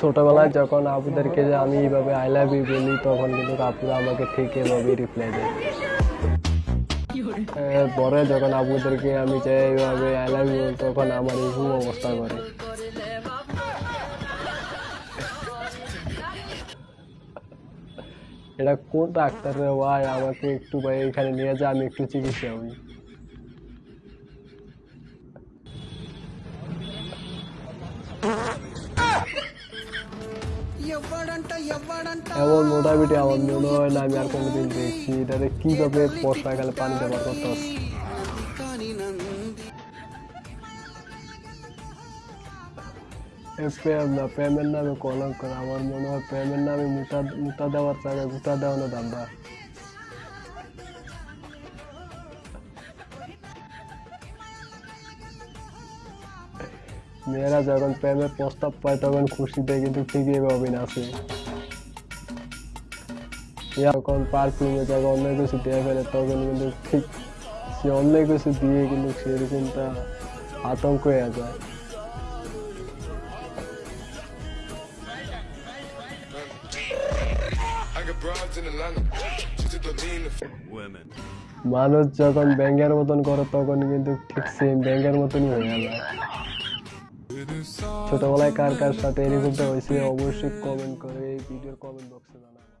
ছোটবেলায় যখন আপুদেরকে যে আমি এইভাবে আই লাভ ইউ বলি, তখন কিন্তু আপুরা আমাকে ঠিক এভাবে রিপ্লাই দেয়। পরে যখন আপুদেরকে আমি চাই এইভাবে আই লাভ ইউ তখন আমার এরকম অবস্থা করে। এটা কোন ডাক্তার রে ভাই? আমাকে একটু ভাই এখানে নিয়ে যা, আমি একটু চিকিৎসা হই এমন মোটামুটি আমার মনে হয় না আমি আর কোনোদিন দেখছি এটারে কীভাবে বর্ষাকালে পানি ব্যবহার করতে হচ্ছে প্রেম না প্রেমের নামে কলঙ্ক আমার মনে হয় প্রেমের নামে মুটা মুটা দেওয়ার জায়গায় গুতা দেওয়ানো দাম্বা মেয়েরা যখন প্রেমের প্রস্তাব পায়, তখন খুশিতে কিন্তু ঠিকই এভাবে নাচে যখন পারফিউমে যখন অন্য কিছু দিয়ে ফেলে, তখন কিন্তু ঠিক সে অন্য কিছু দিয়ে কিন্তু সেরকমটা আতঙ্ক হয়ে যায়. মানুষ যখন ব্যাঙ্গের মতন করে, তখন কিন্তু ঠিক সেম ব্যাঙ্গের মতনই হয়ে যায় ছোটবেলায় কার কার সাথে এরকমটা হয়েছে অবশ্যই কমেন্ট করে এই ভিডিওর কমেন্ট বক্সে জানাবেন